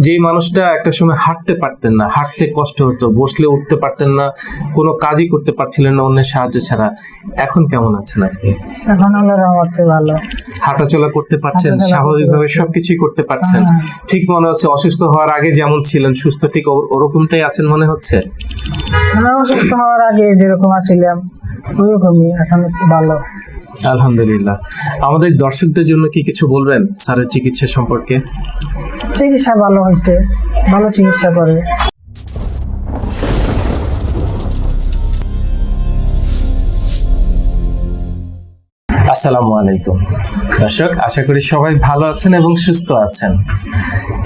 যেই মানুষটা একটা সময় হাঁটতে পারতেন না হাঁটতে কষ্ট হতো বসলে উঠতে পারতেন না কোনো কাজই করতে পারছিলেন না অন্যের সাহায্য ছাড়া। এখন কেমন আছেন আপনি? এখন ভালো। হাঁটাচলা করতে পারছেন স্বাভাবিকভাবে সবকিছুই করতে পারছেন। হ্যাঁ। ঠিক মনে হচ্ছে অসুস্থ হওয়ার আগে যেমন ছিলেন সুস্থ ঠিক ওরকমটাই আছেন মনে হচ্ছে? অসুস্থ হওয়ার আগে যেরকম আছিলাম ওইরকমই এখন ভালো। আলহামদুলিল্লাহ। আমাদের দর্শকদের জন্য কি কিছু বলবেন স্যারের চিকিৎসা সম্পর্কে? চিকিৎসা ভালো হয়েছে ভালো চিকিৎসা করে। আসসালামু আলাইকুম। দর্শক আশা করি সবাই ভালো আছেন এবং সুস্থ আছেন।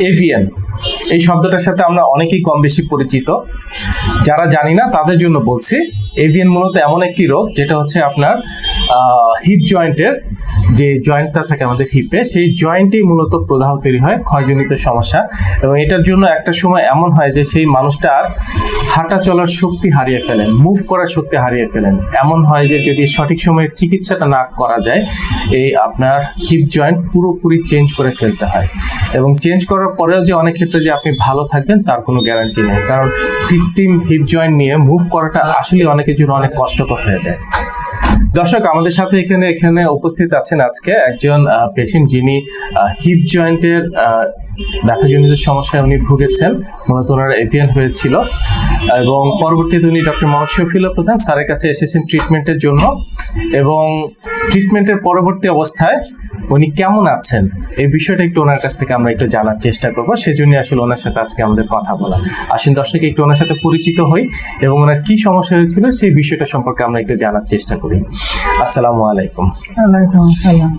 এভিএন এই শব্দটার সাথে আমরা অনেকেই কম বেশি পরিচিত। যারা জানি না, তাদের জন্য বলছি এভিয়ান মূলত এমন একটি রোগ, যেটা হচ্ছে আপনার হিপ জয়েন্টের যে জয়েন্টটা থাকে আমাদের হিপে সেই জয়েন্টেই মূলত প্রদাহ তৈরি হয়, ক্ষয়জনিত সমস্যা। এবং এটার জন্য একটা সময় এমন হয় যে সেই মানুষটা আর হাঁটা চলার শক্তি হারিয়ে ফেলেন মুভ করার শক্তি হারিয়ে ফেলেন। এমন হয় যে যদি সঠিক সময়ে চিকিৎসাটা না করা যায়, এই আপনার হিপ জয়েন্ট পুরোপুরি চেঞ্জ করে ফেলতে হয়। এবং চেঞ্জ করার পরেও যে অনেক ক্ষেত্রে যে আপনি ভালো থাকবেন, তার কোনো গ্যারান্টি নেই। কারণ কৃত্রিম হিপ জয়েন্ট নিয়ে মুভ করাটা আসলে অনেকের জন্য অনেক কষ্টকর হয়ে যায়। দর্শক, আমাদের সাথে এখানে এখানে উপস্থিত আছেন আজকে একজন পেশেন্ট যিনি হিপ জয়েন্টের ব্যথাজনিত সমস্যায় উনি ভুগেছেন। মূলত ওনার এভিয়ান হয়েছিল। এবং পরবর্তীতে উনি ডক্টর মোহাম্মদ ফিল প্রধান স্যারের কাছে এসেছেন ট্রিটমেন্টের জন্য। এবং ট্রিটমেন্টের পরবর্তী অবস্থায় উনি কেমন আছেন? এই বিষয়টা একটু ওনার কাছ থেকে আমরা একটু জানার চেষ্টা করব। সেজন্য আসলে ওনার সাথে আজকে আমাদের কথা বলা। আসেন দর্শক একটু ওনার সাথে পরিচিত হই এবং ওনার কি সমস্যা হয়েছিল সেই বিষয়টা সম্পর্কে আমরা একটু জানার চেষ্টা করি। আসসালামু আলাইকুম।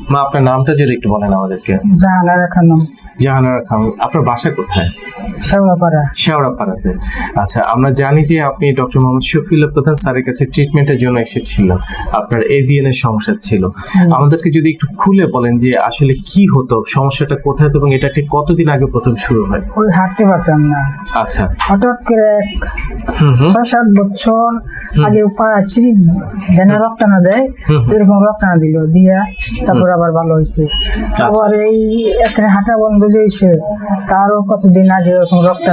মা আপনার নামটা যদি একটু বলেন আমাদেরকে। জাহানারা খানম। জাহানারা খান আপনার বাসা কোথায়? শেওড়াপাড়া। শেওড়াপাড়াতে। আচ্ছা আমরা জানি যে আপনি ডক্টর মোহাম্মদ শফিউল্লাহ প্রধান স্যারের কাছে ট্রিটমেন্টের জন্য এসেছিলেন। আপনার এভিএন এর সমস্যা ছিল। আমাদেরকে যদি একটু খুলে বলেন যে আসলে কি হতো সমস্যাটা কোথায় হতো এবং এটা ঠিক কতদিন আগে প্রথম শুরু হয়? ওই হাঁটতে পারতাম না। আচ্ছা। হঠাৎ করে এক ছয় সাত বছর আগে পা আছি যেন রক্ত না দেয়। এরকম রক্ত না দিল দিয়া তারপর আবার ভালো হয়েছে। আচ্ছা। আবার এই এখানে হাঁটা বন্ধ হয়েছে তারও কতদিন আগে ওরকম রক্ত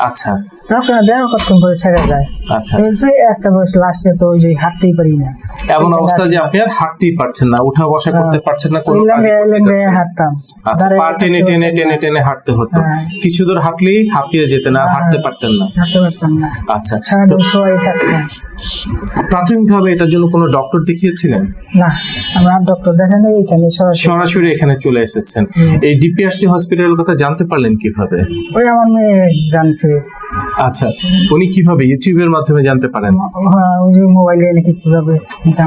আচ্ছা। কতক্ষণ করে ছেড়ে যায়? আচ্ছা। তো এই যে একটা বয়স লাস্টে তো ওই যে হাঁটতেই পারি না। এমন অবস্থা যে আপনি আর হাঁটতেই পারছেন না উঠা বসা করতে পারছেন না কোনো ওই কাজ লেঙ্গে লেঙ্গে হাঁটতাম। আচ্ছা পা টেনে টেনে টেনে টেনে হাঁটতে হতো। হ্যাঁ। কিছু দূর হাঁটলেই হাঁপিয়ে যেতেন আর হাঁটতে পারতেন না। হাঁটতে পারতাম না। আচ্ছা প্রাথমিকভাবে এটার জন্য কোনো ডক্টর দেখিয়েছিলেন? না আমরা ডক্টর দেখেন এখানে সরাসরি এখানে চলে এসেছেন। এই ডিপিআরসি হসপিটালের কথা জানতে পারলেন কীভাবে? ওই আমার মেয়ে জানছে। আচ্ছা উনি কীভাবে ইউটিউবের মাধ্যমে জানতে পারেন? হ্যাঁ, ওই যে মোবাইলে নাকি কীভাবে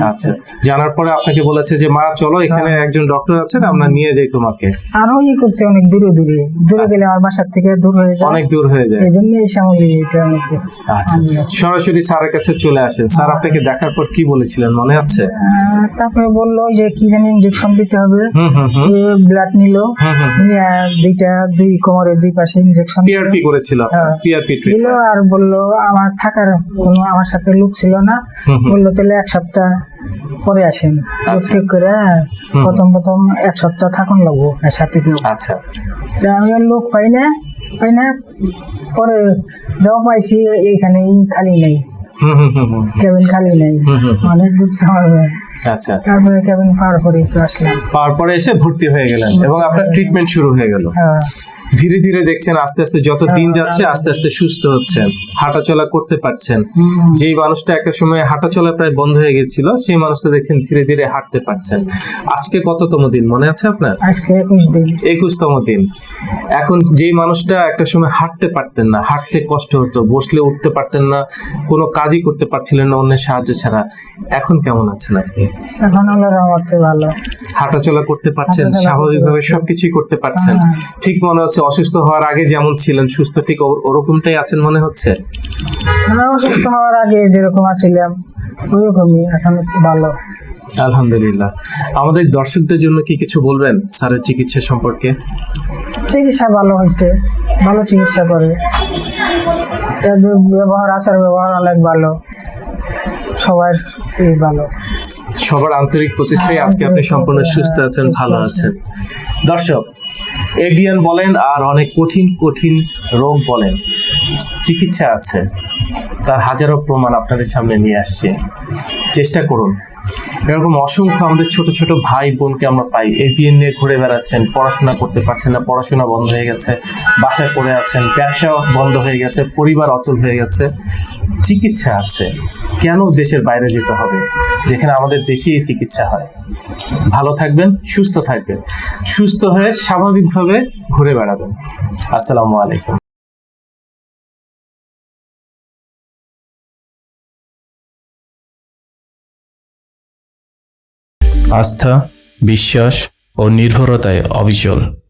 আচ্ছা জানার পরে আপনাকে বলেছে যে মা চলো এখানে একজন ডক্টর আছেন আমরা নিয়ে যাই তোমাকে। আরও ই করছে অনেক দূরে দূরে। দূরে গেলে আমার বাসার থেকে দূর হয়ে যায়। অনেক দূর হয়ে যায়। এই জন্য এই সামনে এটা আচ্ছা সরাসরি স্যারের কাছে চলে আসেন। স্যার আপনাকে দেখার পর কি বলেছিলেন মনে আছে? তারপরে বলল যে কি জানি ইঞ্জেকশন দিতে হবে। ব্লাড নিল। দুইটা দুই কোমরের দুই পাশে ইঞ্জেকশন পিআরপি করেছিল। হ্যাঁ। পিআরপি দিল আর বলল আমার থাকার কোনো আমার সাথে লোক ছিল না। বলল তাহলে এক সপ্তাহ পরে আসেন। আচ্ছা। ঠিক করে। প্রথম প্রথম এক সপ্তাহ থাকুন লাগবো সাথে আচ্ছা। আমি লোক পাই না পাই না। পরে যাও পাইছি এইখানে খালি নেই। কেবিন খালি নেই। অনেক দূর হবে। আচ্ছা। তারপরে কেবিন পার করে তো আসলাম। পাওয়ার পরে এসে ভর্তি হয়ে গেলেন এবং আপনার ট্রিটমেন্ট শুরু হয়ে গেল। হ্যাঁ। ধীরে ধীরে দেখছেন আস্তে আস্তে যত দিন যাচ্ছে আস্তে আস্তে সুস্থ হচ্ছেন হাঁটাচলা করতে পারছেন। যেই মানুষটা একটা সময় হাঁটাচলা প্রায় বন্ধ হয়ে গেছিল সেই মানুষটা দেখছেন ধীরে ধীরে হাঁটতে পারছেন। আজকে কততম দিন মনে আছে আপনার? আজকে একুশ দিন। একুশতম দিন। এখন যেই মানুষটা একটা সময় হাঁটতে পারতেন না হাঁটতে কষ্ট হতো বসলে উঠতে পারতেন না কোনো কাজই করতে পারছিলেন না অন্যের সাহায্য ছাড়া। এখন কেমন আছেন আপনি? এখন ভালো। হাঁটাচলা করতে পারছেন স্বাভাবিকভাবে সবকিছুই করতে পারছেন। হ্যাঁ। ঠিক মনে হচ্ছে অসুস্থ হওয়ার আগে যেমন ছিলেন সুস্থ ঠিক ওরকমটাই আছেন মনে হচ্ছে? অসুস্থ হওয়ার আগে যেরকম আছিলাম ওইরকমই এখন ভালো। আলহামদুলিল্লাহ। আমাদের দর্শকদের জন্য কি কিছু বলবেন স্যারের চিকিৎসা সম্পর্কে? চিকিৎসা ভালো হয়েছে ভালো চিকিৎসা করে। ব্যবহার আচার ব্যবহার অনেক ভালো। সবার ভালো। সবার আন্তরিক প্রচেষ্টায় আজকে আপনি সম্পূর্ণ সুস্থ আছেন ভালো আছেন। দর্শক এভিয়ান বলেন আর অনেক কঠিন কঠিন রোগ বলেন। চিকিৎসা আছে। তার হাজারো প্রমাণ আপনাদের সামনে নিয়ে আসছে। চেষ্টা করুন। এরকম অসংখ্য আমাদের ছোট ছোট ভাই বোনকে আমরা পাই। এভিএন নিয়ে ঘুরে বেড়াচ্ছেন, পড়াশোনা করতে পারছেন না, পড়াশোনা বন্ধ হয়ে গেছে, বাসায় পড়ে আছেন ব্যবসা বন্ধ হয়ে গেছে, পরিবার অচল হয়ে গেছে। চিকিৎসা আছে। কেন দেশের বাইরে যেতে হবে? যেখানে আমাদের দেশেই চিকিৎসা হয়। ভালো থাকবেন, সুস্থ থাকবেন। সুস্থ হয়ে স্বাভাবিকভাবে ঘুরে বেড়াবেন। আসসালামু আলাইকুম। আস্থা, বিশ্বাস ও নির্ভরতায় অবিচল।